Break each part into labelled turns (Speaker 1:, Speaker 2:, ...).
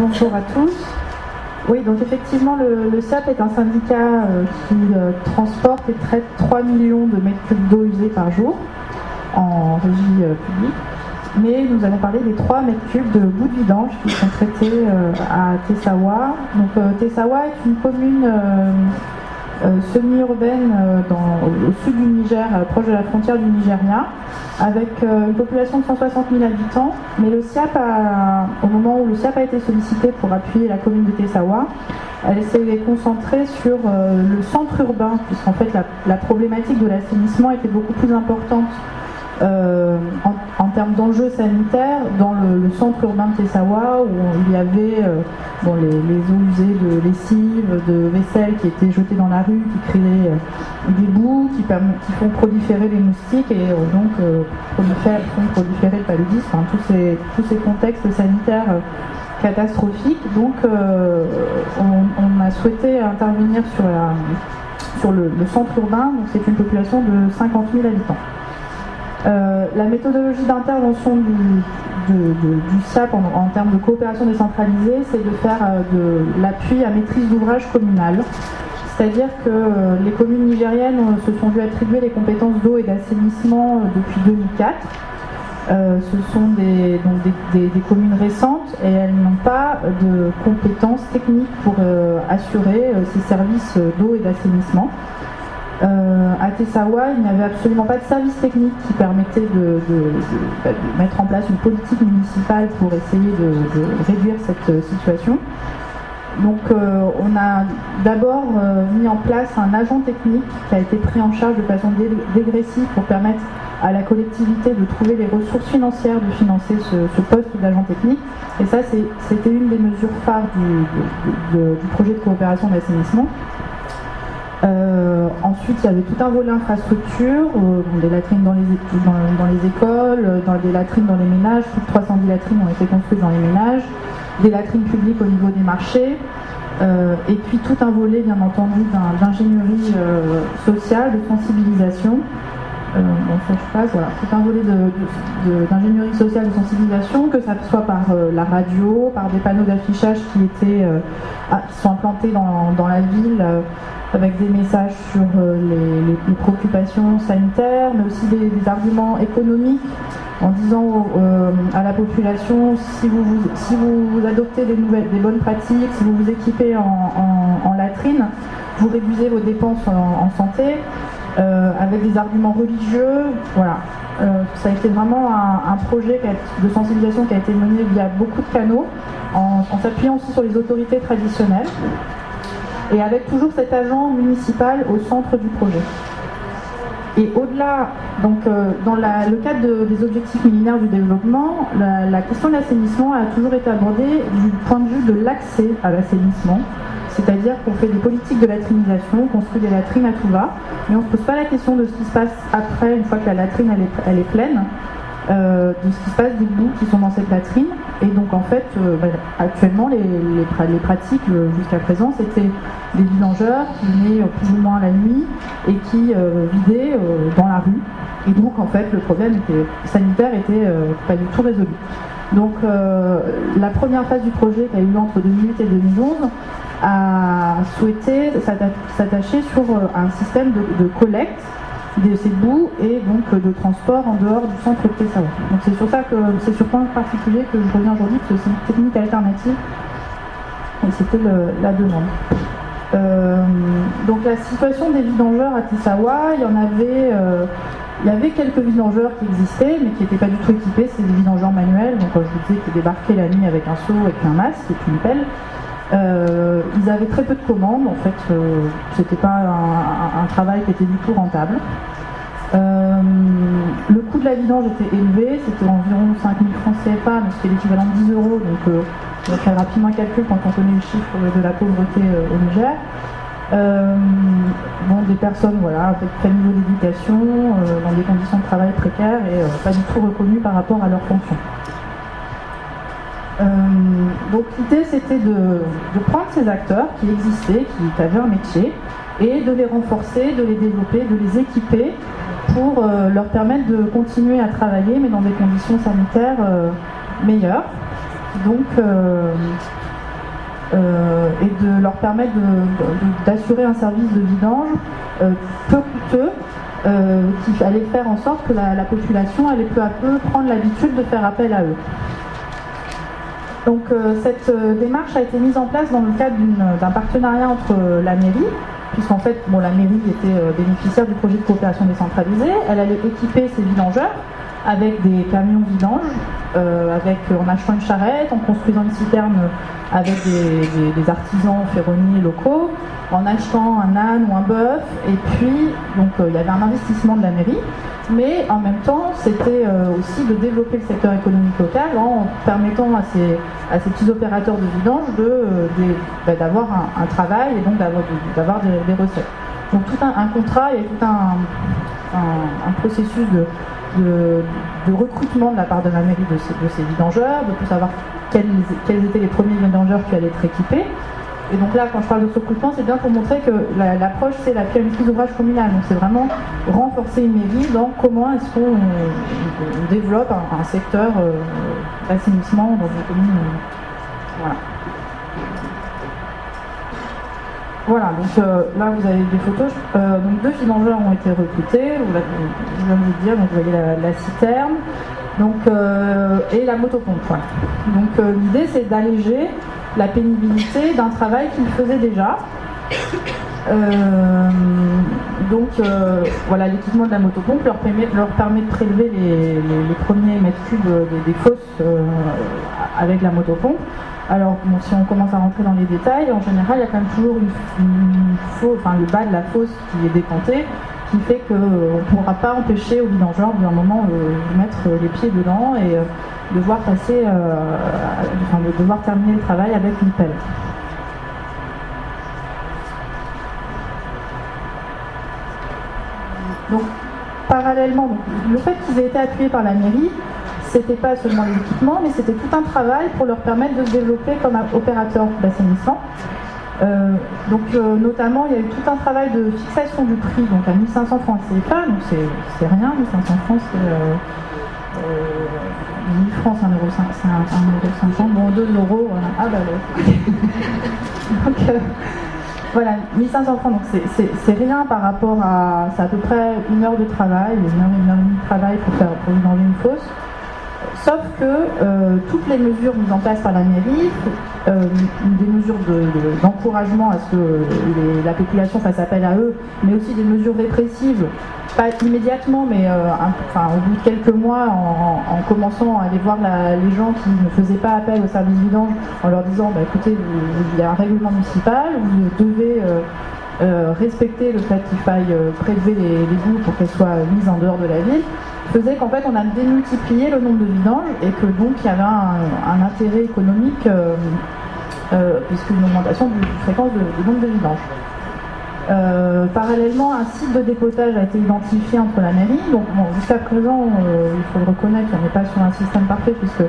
Speaker 1: bonjour à tous. Oui, donc effectivement, le, SAP est un syndicat euh, qui euh, transporte et traite 3 millions de mètres cubes d'eau usée par jour en régie euh, publique. Mais nous allons parler des 3 mètres cubes de boue de vidange qui sont traités à Tessawa. Donc Tessawa est une commune semi-urbaine euh, au sud du Niger, euh, proche de la frontière du Nigeria, avec une population de 160 000 habitants. Mais le SIAP, au moment où le SIAP a été sollicité pour appuyer la commune de Tessawa, elle s'est concentrée sur le centre urbain, puisqu'en fait la problématique de l'assainissement était beaucoup plus importante euh, en, termes d'enjeux sanitaires dans le, centre urbain de Tessawa où il y avait euh, les, eaux usées de lessive, de vaisselle qui étaient jetées dans la rue, qui créaient euh, des bouts, qui, font proliférer les moustiques et donc font proliférer le paludisme, tous, ces, contextes sanitaires catastrophiques. Donc on, a souhaité intervenir sur le, le centre urbain, c'est une population de 50 000 habitants. Euh, la méthodologie d'intervention du, SAP en, termes de coopération décentralisée, c'est de faire euh, de l'appui à maîtrise d'ouvrage communale. C'est-à-dire que euh, les communes nigériennes se sont vues attribuer les compétences d'eau et d'assainissement depuis 2004. ce sont des, communes récentes et elles n'ont pas de compétences techniques pour assurer ces services d'eau et d'assainissement. Euh, à Tessawa, il n'y avait absolument pas de service technique qui permettait de, bah, mettre en place une politique municipale pour essayer de, réduire cette euh, situation. Donc euh, on a d'abord mis en place un agent technique qui a été pris en charge de façon dégressive pour permettre à la collectivité de trouver les ressources financières de financer ce, poste d'agent technique. Et ça, c'était une des mesures phares du projet de coopération d'assainissement. Euh, ensuite, il y avait tout un volet infrastructure, euh, des latrines dans les, écoles, euh, dans des latrines dans les ménages, plus de 310 latrines ont été construites dans les ménages, des latrines publiques au niveau des marchés, et puis tout un volet, bien entendu, d'ingénierie sociale, de sensibilisation. bon, ça je passe, voilà, tout un volet d'ingénierie sociale, de sensibilisation, que ça soit par la radio, par des panneaux d'affichage qui ah, qui sont implantés dans, dans la ville avec des messages sur euh, les, préoccupations sanitaires, mais aussi des, arguments économiques en disant euh, à la population si vous, adoptez des, nouvelles, des bonnes pratiques, si vous vous équipez en, latrine, vous réduisez vos dépenses en, santé, euh, avec des arguments religieux. Voilà. ça a été vraiment un, projet de sensibilisation qui a été mené via beaucoup de canaux, en s'appuyant aussi sur les autorités traditionnelles et avec toujours cet agent municipal au centre du projet. Et au-delà, donc euh, dans le cadre des objectifs millénaires du développement, la, question de l'assainissement a toujours été abordée du point de vue de l'accès à l'assainissement. C'est-à-dire qu'on fait des politiques de latrinisation, on construit des latrines à tout va, mais on ne se pose pas la question de ce qui se passe après, une fois que la latrine elle est pleine, euh, de ce qui se passe des bouts qui sont dans cette latrine. Et donc en fait, euh, bah, actuellement, les, les, pratiques euh, jusqu'à présent, c'était des vidangeurs qui venaient plus ou moins la nuit et qui vidaient dans la rue. Et donc en fait, le problème sanitaire était pas du tout résolu. Donc la première phase du projet qui a eu lieu entre 2008 et 2011 a souhaité s'attacher sur un système de collecte de ces bouts et donc euh, de transport en dehors du centre de Tessawa. Donc c'est sur ça que c'est sur point particulier que je reviens aujourd'hui, que c'est une technique alternative et c'était la demande. Euh, donc la situation des vidangeurs à Tessawa, il y en avait, euh, il y avait quelques vidangeurs qui existaient, mais qui n'étaient pas du tout équipés, c'est des vidangeurs manuels, donc je vous disais qui débarquaient la nuit avec un seau et puis un masque et puis une pelle. Euh, ils avaient très peu de commandes, en fait, euh, c'était pas un, travail qui était du tout rentable. Euh, le coût de la vidange était élevé, c'était environ 5000 francs CFA, mais c'était l'équivalent de 10 euros, donc on va faire rapidement un calcul quand on connaît le chiffre de la pauvreté au Niger. bon, des personnes voilà, avec très niveau d'éducation, dans des conditions de travail précaires et pas du tout reconnues par rapport à leurs fonctions. Euh, donc l'idée c'était de, prendre ces acteurs qui existaient, qui avaient un métier, et de les renforcer, de les développer, de les équiper pour euh, leur permettre de continuer à travailler, mais dans des conditions sanitaires euh, meilleures. Donc et de leur permettre d'assurer un service de vidange peu coûteux qui allait faire en sorte que la, la, population allait peu à peu prendre l'habitude de faire appel à eux. Donc cette démarche a été mise en place dans le cadre d'un partenariat entre la mairie, puisqu'en fait, la mairie était euh, bénéficiaire du projet de coopération décentralisée. Elle allait équiper ses vidangeurs avec des camions vidanges, euh, avec, en achetant une charrette, en construisant une citerne avec des, artisans ferronniers locaux, en achetant un âne ou un bœuf, et puis euh, il y avait un investissement de la mairie, mais en même temps c'était aussi de développer le secteur économique local en permettant à ces, à ces petits opérateurs de vidange bah, d'avoir de, un, travail et donc d'avoir des, recettes. Donc tout un, contrat et tout un, processus de, recrutement de la part de la mairie de ces, de ces vidangeurs, de savoir quels, quels, étaient les premiers vidangeurs qui allaient être équipés. Et donc là, quand je parle de recrutement, c'est bien pour montrer que l'approche, c'est la planification d'ouvrage communal. Donc c'est vraiment renforcer une mairie dans comment est-ce qu'on développe un, secteur euh, d'assainissement dans une commune. Euh, voilà. Voilà, donc euh, là vous avez des photos. donc deux financeurs ont été recrutés, je viens de vous dire, donc vous voyez la, citerne donc, et la motopompe. Donc l'idée c'est d'alléger la pénibilité d'un travail qu'ils faisaient déjà. Euh, donc euh, voilà, l'équipement de la motopompe leur permet, leur permet de prélever les, premiers mètres cubes des, fosses euh, avec la motopompe. Alors si on commence à rentrer dans les détails, en général il y a quand même toujours le bas de la fosse qui est décanté, qui fait qu'on ne pourra pas empêcher au vidangeur d'un moment de mettre les pieds dedans et devoir passer, euh, enfin, de devoir terminer le travail avec une pelle. Donc, parallèlement, le fait qu'ils aient été appuyés par la mairie, c'était pas seulement l'équipement, mais c'était tout un travail pour leur permettre de se développer comme opérateur d'assainissement. Euh, donc euh, notamment, il y a eu tout un travail de fixation du prix, donc à 1500 francs CFA, donc c'est rien, 1500 francs c'est 1000 francs, c'est 1,50€, c'est 1,50€, bon 2 euros, voilà. ah bah ouais. donc euh, voilà, 1500 francs, donc c'est rien par rapport à, c'est à peu près une heure de travail, une heure, une heure et demie de travail pour faire pour vidanger une fosse. Sauf que euh, toutes les mesures mises en place par la mairie, euh, des mesures d'encouragement à ce que la population fasse appel à eux, mais aussi des mesures répressives, pas immédiatement, mais euh, enfin, au bout de quelques mois, en, commençant à aller voir les gens qui ne faisaient pas appel au service vidange, en leur disant bah, écoutez, il y a un règlement municipal, vous devez respecter le fait qu'il faille prélever les, les pour qu'elles soient mises en dehors de la ville faisait qu'en fait on a démultiplié le nombre de vidanges et que donc il y avait un, intérêt économique euh, euh, puisqu'une augmentation de, fréquence du nombre de vidanges. Euh, parallèlement, un site de dépotage a été identifié entre la mairie. Donc jusqu'à présent, il faut le reconnaître, on n'est pas sur un système parfait puisque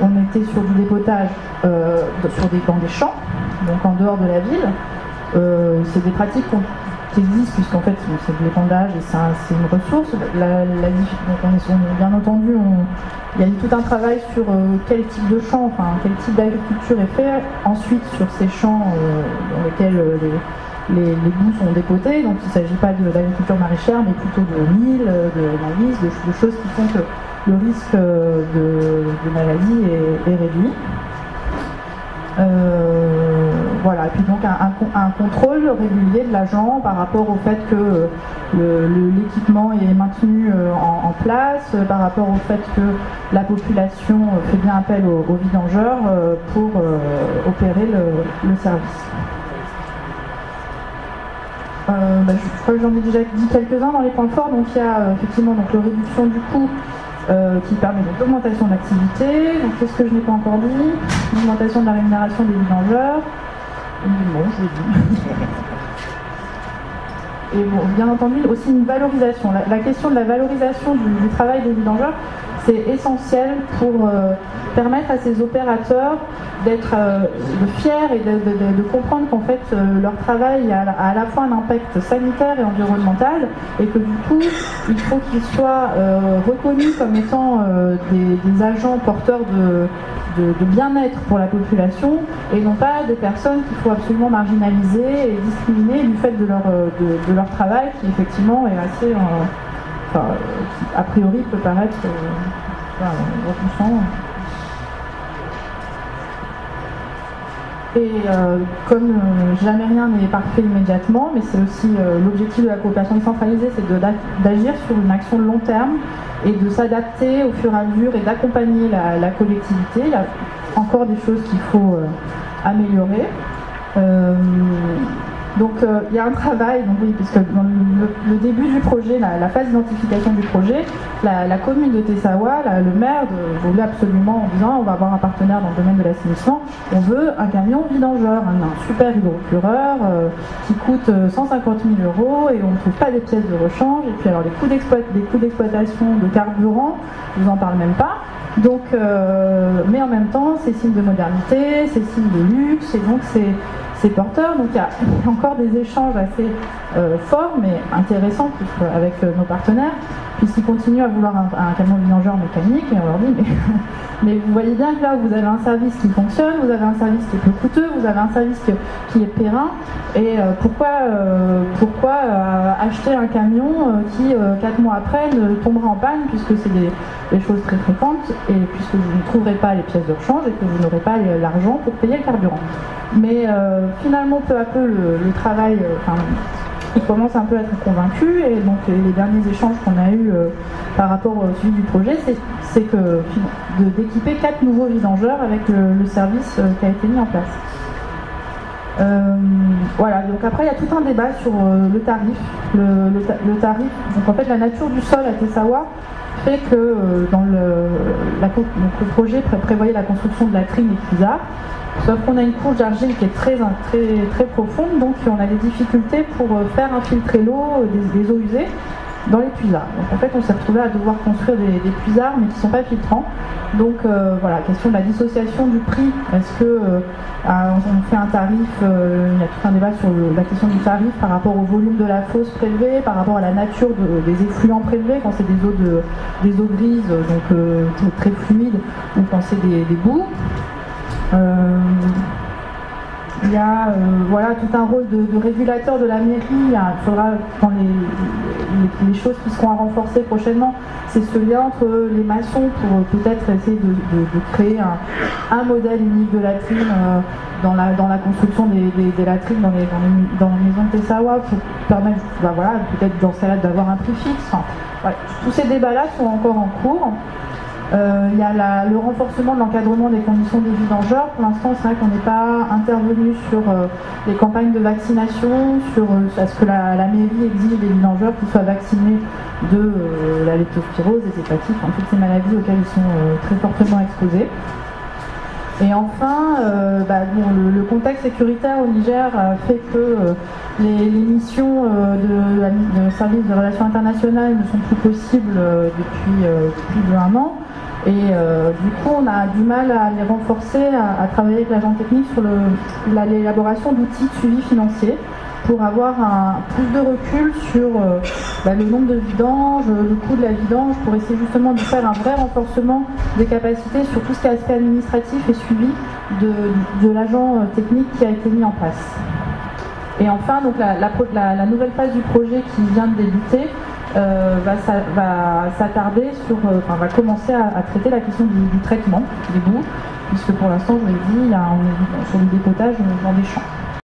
Speaker 1: on était sur du dépotage sur des, dans des champs, donc en dehors de la ville. c'est des pratiques qu'on existe, puisqu'en fait c'est de l'épandage et c'est une ressource. La, bien entendu, il y a eu tout un travail sur euh, quel type de champ, enfin quel type d'agriculture est fait, ensuite sur ces champs euh, dans lesquels euh, les, les, bouts sont dépotés, donc il ne s'agit pas d'agriculture maraîchère, mais plutôt de mille, de maïs, de, choses qui font que le risque de, maladie est, est réduit. Euh, voilà, et puis donc un, contrôle régulier de l'agent par rapport au fait que l'équipement est maintenu euh, en, place, par rapport au fait que la population fait bien appel aux, vidangeurs euh, pour opérer le, service. Bah, je crois que j'en ai déjà dit quelques-uns dans les points forts. Donc il y a effectivement donc, la réduction du coût euh, qui permet l'augmentation de l'activité. Donc qu'est-ce que je n'ai pas encore dit? L'augmentation de la rémunération des vidangeurs. Et bon, bien entendu, aussi une valorisation. La, question de la valorisation du, travail des vidangeurs, c'est essentiel pour euh, permettre à ces opérateurs d'être euh, fiers et de, comprendre qu'en fait euh, leur travail a, à la fois un impact sanitaire et environnemental et que du coup il faut qu'ils soient reconnus comme étant des, agents porteurs de, de, bien-être pour la population et non pas des personnes qu'il faut absolument marginaliser et discriminer du fait de leur, leur travail qui effectivement est assez, enfin, qui, a priori peut paraître repoussant. Et euh, comme euh, jamais rien n'est parfait immédiatement, mais c'est aussi euh, l'objectif de la coopération décentralisée, c'est d'agir sur une action de long terme et de s'adapter au fur et à mesure et d'accompagner la, collectivité. Il y a encore des choses qu'il faut améliorer. Donc euh, il y a un travail, oui, puisque dans le, début du projet, la, phase d'identification du projet, la, commune de Tessawa, le maire voulait absolument en disant on va avoir un partenaire dans le domaine de l'assainissement, on veut un camion vidangeur, un, super hydrocureur euh, qui coûte 150 euh, 000 euros et on ne trouve pas des pièces de rechange. Et puis alors les coûts d'exploitation de carburant, je vous en parle même pas. Donc, mais en même temps, c'est signe de modernité, c'est signe de luxe, et donc c'est porteurs. Donc il y a encore des échanges assez euh, forts mais intéressants avec euh, nos partenaires, puisqu'ils continuent à vouloir un, camion vidangeur mécanique et on leur dit mais, vous voyez bien que là vous avez un service qui fonctionne, vous avez un service qui est peu coûteux, vous avez un service qui est périn et euh, pourquoi, pourquoi acheter un camion qui quatre mois après ne tombera en panne puisque c'est des, choses très fréquentes et puisque vous ne trouverez pas les pièces de rechange et que vous n'aurez pas l'argent pour payer le carburant. Mais finalement, peu à peu, le, travail, euh, il commence un peu à être convaincu. Et donc, les, derniers échanges qu'on a eus euh, par rapport au suivi du projet, c'est que d'équiper quatre nouveaux vidangeurs avec le, service qui a été mis en place. voilà, donc après il y a tout un débat sur le tarif. Le, tarif, donc en fait la nature du sol à Tessawa fait que dans le, projet prévoyait la construction de la trine et Pisa, Sauf qu'on a une couche d'argile qui est très, profonde, donc on a des difficultés pour euh, faire infiltrer l'eau euh, des, eaux usées dans les puisards. Donc en fait, on s'est retrouvé à devoir construire des, puisards, mais qui ne sont pas filtrants. Donc euh, voilà, question de la dissociation du prix. Est-ce que on fait un tarif Il y a tout un débat sur la question du tarif par rapport au volume de la fosse prélevée, par rapport à la nature des effluents prélevés, quand c'est des eaux de, des eaux grises, donc très fluides, ou quand c'est des, des boues. Euh, il y a euh, voilà, tout un rôle de, régulateur de la mairie. Il faudra, dans les, choses qui seront à renforcer prochainement, c'est ce lien entre les maçons pour peut-être essayer de, créer un, modèle unique de latrine euh, dans, la, dans la construction des, latrines dans les, dans les, maisons de Tessawa pour permettre, bah voilà, peut-être dans d'avoir un prix fixe. tous ces débats-là sont encore en cours. Euh, il y a le renforcement de l'encadrement des conditions de vie dangereuses. Pour l'instant, c'est vrai qu'on n'est pas intervenu sur euh, les campagnes de vaccination, sur euh, ce que la, mairie exige des dangereux qui soient vaccinés de la leptospirose, des hépatites, toutes ces maladies auxquelles ils sont très fortement exposés. Et enfin, bah, le, contexte sécuritaire au Niger fait que les, missions de, la, service de relations internationales ne sont plus possibles depuis plus d'un an. Et euh, du coup, on a du mal à les renforcer, à, travailler avec l'agent technique sur l'élaboration d'outils de suivi financier pour avoir un, plus de recul sur euh, bah, le nombre de vidanges, le coût de la vidange, pour essayer justement de faire un vrai renforcement des capacités sur tout ce qui est aspect administratif et suivi de, l'agent euh, technique qui a été mis en place. Et enfin, donc la nouvelle phase du projet qui vient de débuter, euh, va, s'attarder sur, euh, va commencer à, traiter la question du, traitement des boues, puisque pour l'instant, je vous l'ai dit, il y a un, sur le dépotage dans des champs.